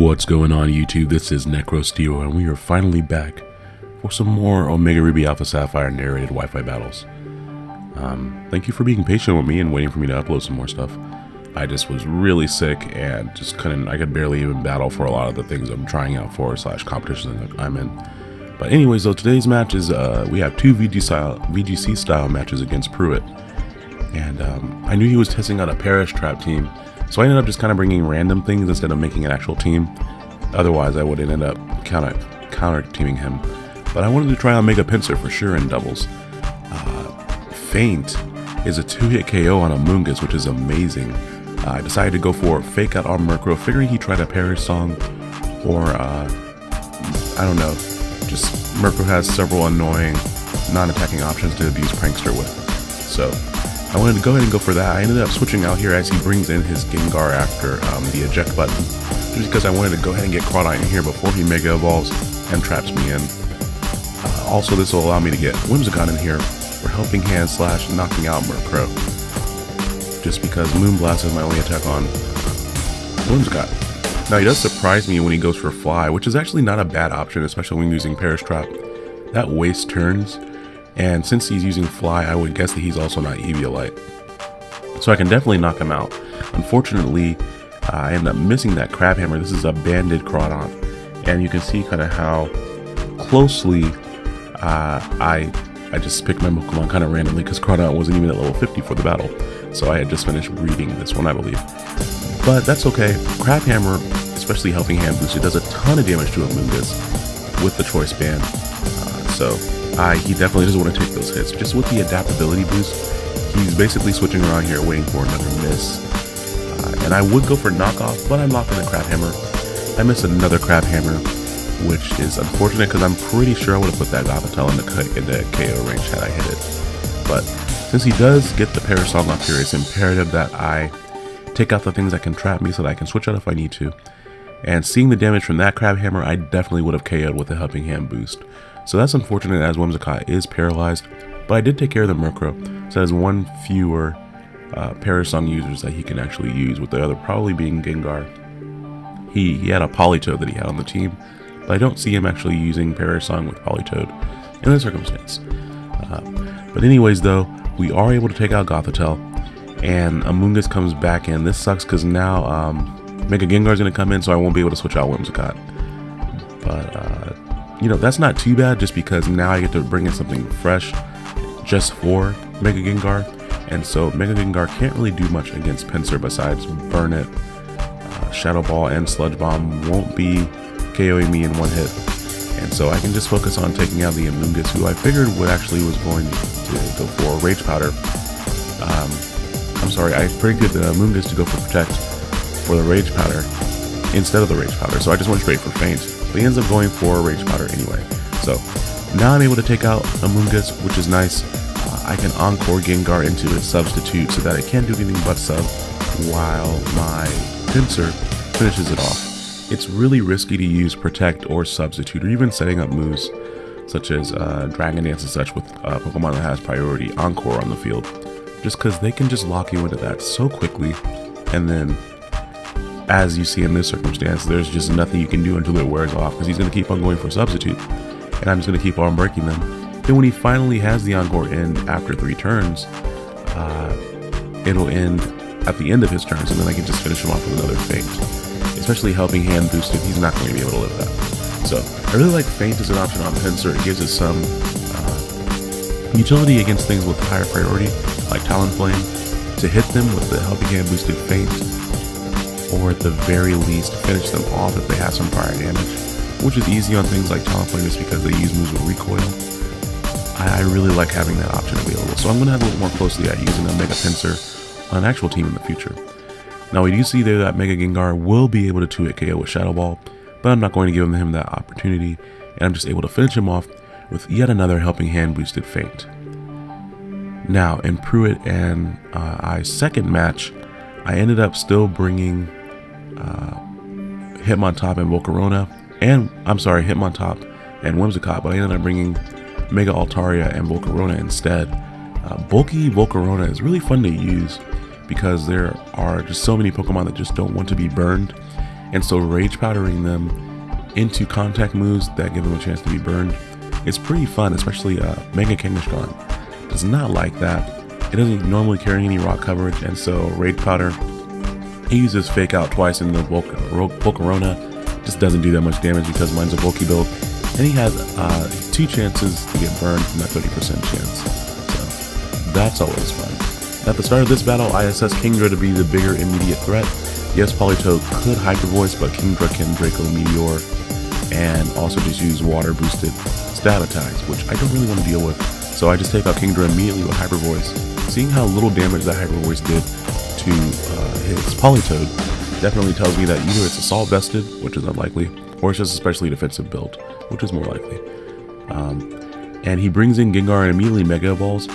What's going on YouTube? This is NecroSteel and we are finally back for some more Omega Ruby Alpha Sapphire narrated Wi-Fi battles. Um, thank you for being patient with me and waiting for me to upload some more stuff. I just was really sick and just couldn't, I could barely even battle for a lot of the things I'm trying out for slash competitions I'm in. But anyways though, today's match is, uh, we have two VG style, VGC style matches against Pruitt. And um, I knew he was testing out a Perish Trap team so I ended up just kind of bringing random things instead of making an actual team. Otherwise, I would end up counter, counter teaming him. But I wanted to try out Mega Pinsir for sure in doubles. Uh, Feint is a two-hit KO on Amoonguss, which is amazing. Uh, I decided to go for Fake Out on Murkrow, figuring he tried a Perish song, or uh, I don't know, just Murkrow has several annoying non-attacking options to abuse Prankster with. So I wanted to go ahead and go for that. I ended up switching out here as he brings in his Gengar after um, the eject button, just because I wanted to go ahead and get Crawdaunt in here before he Mega Evolves and traps me in. Uh, also, this will allow me to get Whimsicott in here for helping hand slash knocking out Murkrow. Just because Moonblast is my only attack on Whimsicott. Now, he does surprise me when he goes for Fly, which is actually not a bad option, especially when using Perish Trap. That wastes turns, and since he's using Fly, I would guess that he's also not Eviolite. So I can definitely knock him out. Unfortunately, uh, I end up missing that Crabhammer. This is a banded Crawdaunt. And you can see kind of how closely uh, I I just picked my Pokemon kind of randomly because Crawdaunt wasn't even at level 50 for the battle. So I had just finished breeding this one, I believe. But that's okay. Crabhammer, especially Helping Hand Boost, it does a ton of damage to Amoonguss with the Choice Band. Uh, so uh, he definitely doesn't want to take those hits. Just with the adaptability boost, he's basically switching around here waiting for another miss. Uh, and I would go for knockoff, but I'm locked in the crab hammer. I missed another crab hammer, which is unfortunate because I'm pretty sure I would have put that Gothitelle in the, in the KO range had I hit it. But since he does get the Perish Song off here, it's imperative that I take out the things that can trap me so that I can switch out if I need to. And seeing the damage from that crab hammer, I definitely would have KO'd with the helping hand boost. So that's unfortunate as Whimsicott is paralyzed, but I did take care of the Murkrow, so has one fewer uh, Perish Song users that he can actually use, with the other probably being Gengar. He, he had a Politoed that he had on the team, but I don't see him actually using Perish Song with Politoed in this circumstance. Uh, but anyways though, we are able to take out Gothitelle, and Amoonguss comes back in. This sucks because now um, Mega is going to come in, so I won't be able to switch out Whimsicott. But uh, you know, that's not too bad just because now I get to bring in something fresh just for Mega Gengar. And so Mega Gengar can't really do much against Pinsir besides burn it. Uh, Shadow Ball and Sludge Bomb won't be KOing me in one hit. And so I can just focus on taking out the Amoonguss, who I figured would actually was going to go for Rage Powder. Um, I'm sorry, I predicted the Amoonguss to go for Protect for the Rage Powder instead of the Rage Powder, so I just went straight for Feint. But he ends up going for Rage Powder anyway. So now I'm able to take out Amoonguss, which is nice. Uh, I can Encore Gengar into its substitute so that it can't do anything but sub while my Pinsir finishes it off. It's really risky to use Protect or Substitute or even setting up moves such as uh, Dragon Dance and such with uh, Pokemon that has priority Encore on the field. Just because they can just lock you into that so quickly and then as you see in this circumstance, there's just nothing you can do until it wears off because he's going to keep on going for substitute. And I'm just going to keep on breaking them. Then when he finally has the Encore end after three turns, uh, it'll end at the end of his turns, and then I can just finish him off with another Feint. Especially helping hand boosted, he's not going to be able to live that. So I really like Feint as an option on Pinsir. It gives us some uh, utility against things with higher priority, like Talonflame, to hit them with the helping hand boosted Feint or at the very least finish them off if they have some prior damage, which is easy on things like Talonflame just because they use moves with recoil. I, I really like having that option available, so I'm going to have a little more closely at using a Mega Pinsir on an actual team in the future. Now we do see there that Mega Gengar will be able to 2-hit KO with Shadow Ball, but I'm not going to give him that opportunity, and I'm just able to finish him off with yet another Helping Hand boosted Feint. Now, in Pruitt and uh, I's second match, I ended up still bringing uh, Hitmontop and Volcarona, and I'm sorry, Hitmontop and Whimsicott, but I ended up bringing Mega Altaria and Volcarona instead. Uh, bulky Volcarona is really fun to use because there are just so many Pokemon that just don't want to be burned, And so rage powdering them into contact moves that give them a chance to be burned is pretty fun, especially uh, Mega Kangaskhan does not like that. It doesn't normally carry any rock coverage, and so Rage Powder, he uses Fake Out twice in the Volc Volcarona, just doesn't do that much damage because mine's a bulky build, and he has uh, two chances to get burned from that 30% chance. So that's always fun. At the start of this battle, I assess Kingdra to be the bigger immediate threat, Yes, Politoed could Hyper Voice, but Kingdra can Draco Meteor and also just use water boosted stab attacks, which I don't really want to deal with. So I just take out Kingdra immediately with Hyper Voice. Seeing how little damage that Hyper Voice did to uh, his Politoed definitely tells me that either it's assault vested, which is unlikely, or it's just especially defensive build, which is more likely. Um, and he brings in Gengar and immediately Mega Evolves.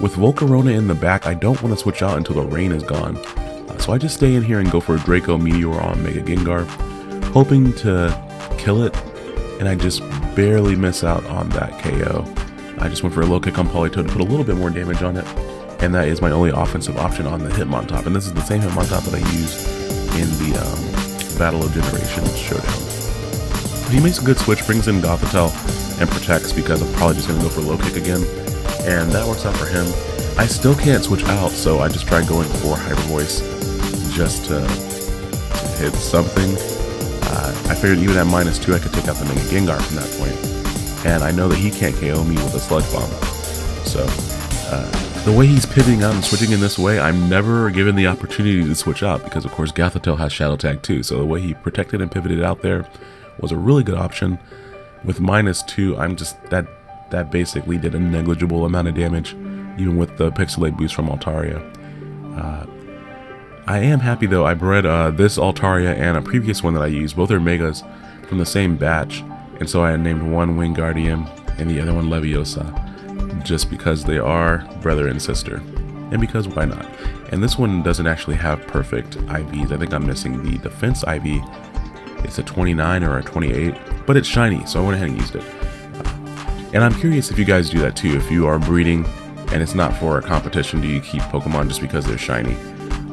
With Volcarona in the back, I don't want to switch out until the rain is gone. So I just stay in here and go for a Draco Meteor on Mega Gengar, hoping to kill it, and I just barely miss out on that KO. I just went for a low kick on Politoed to put a little bit more damage on it, and that is my only offensive option on the Hitmontop, and this is the same Hitmontop that I used in the um, Battle of Generations showdown. He makes a good switch, brings in Gothitelle, and protects because I'm probably just going to go for low kick again, and that works out for him. I still can't switch out, so I just tried going for Hyper Voice just to, hit something. Uh, I figured even at minus two, I could take out the Mega Gengar from that. And I know that he can't KO me with a Sludge Bomb. So, uh, the way he's pivoting out and switching in this way, I'm never given the opportunity to switch out because, of course, Gothitelle has Shadow Tag too. So the way he protected and pivoted out there was a really good option. With minus two, I'm just that that basically did a negligible amount of damage, even with the Pixelate boost from Altaria. Uh, I am happy though, I bred uh, this Altaria and a previous one that I used, both are Megas from the same batch, and so I named one Wingardium and the other one Leviosa, just because they are brother and sister, and because why not. And this one doesn't actually have perfect IVs, I think I'm missing the defense IV, it's a 29 or a 28, but it's shiny, so I went ahead and used it. And I'm curious if you guys do that too, if you are breeding and it's not for a competition, do you keep Pokemon just because they're shiny?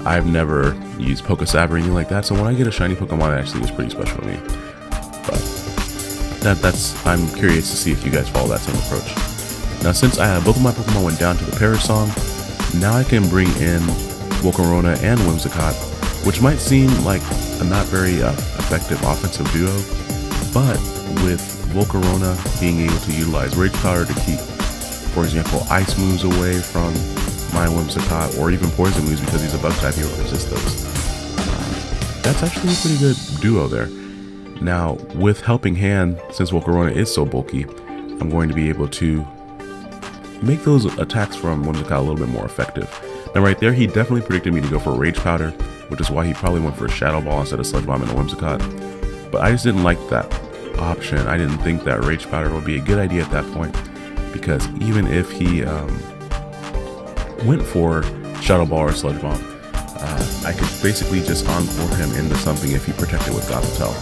I've never used Pokesap or anything like that, so when I get a shiny Pokemon, it actually was pretty special to me. But that, that's I'm curious to see if you guys follow that same approach. Now, since I have both of my Pokemon went down to the Perish Song, now I can bring in Volcarona and Whimsicott, which might seem like a not very uh, effective offensive duo, but with Volcarona being able to utilize Rage Powder to keep, for example, ice moves away from my Whimsicott, or even Poison moves because he's a bug type, he will resist those. That's actually a pretty good duo there. Now, with Helping Hand, since Volcarona is so bulky, I'm going to be able to make those attacks from Whimsicott a little bit more effective. Now right there, he definitely predicted me to go for Rage Powder, which is why he probably went for a Shadow Ball instead of Sludge Bomb and a Whimsicott. But I just didn't like that option. I didn't think that Rage Powder would be a good idea at that point, because even if he um, went for Shadow Ball or Sludge Bomb, uh, I could basically just encore him into something if he protected with Gothitelle.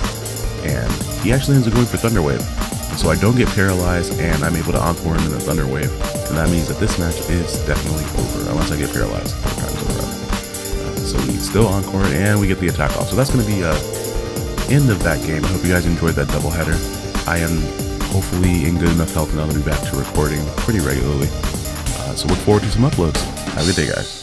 And he actually ends up going for Thunder Wave. So I don't get paralyzed and I'm able to encore him in the Thunder Wave. And that means that this match is definitely over unless I get paralyzed a. Uh, so we still encore and we get the attack off. So that's going to be uh, end of that game. I hope you guys enjoyed that doubleheader. I am hopefully in good enough health now to be back to recording pretty regularly. Uh, so look forward to some uploads. Have a good day, guys.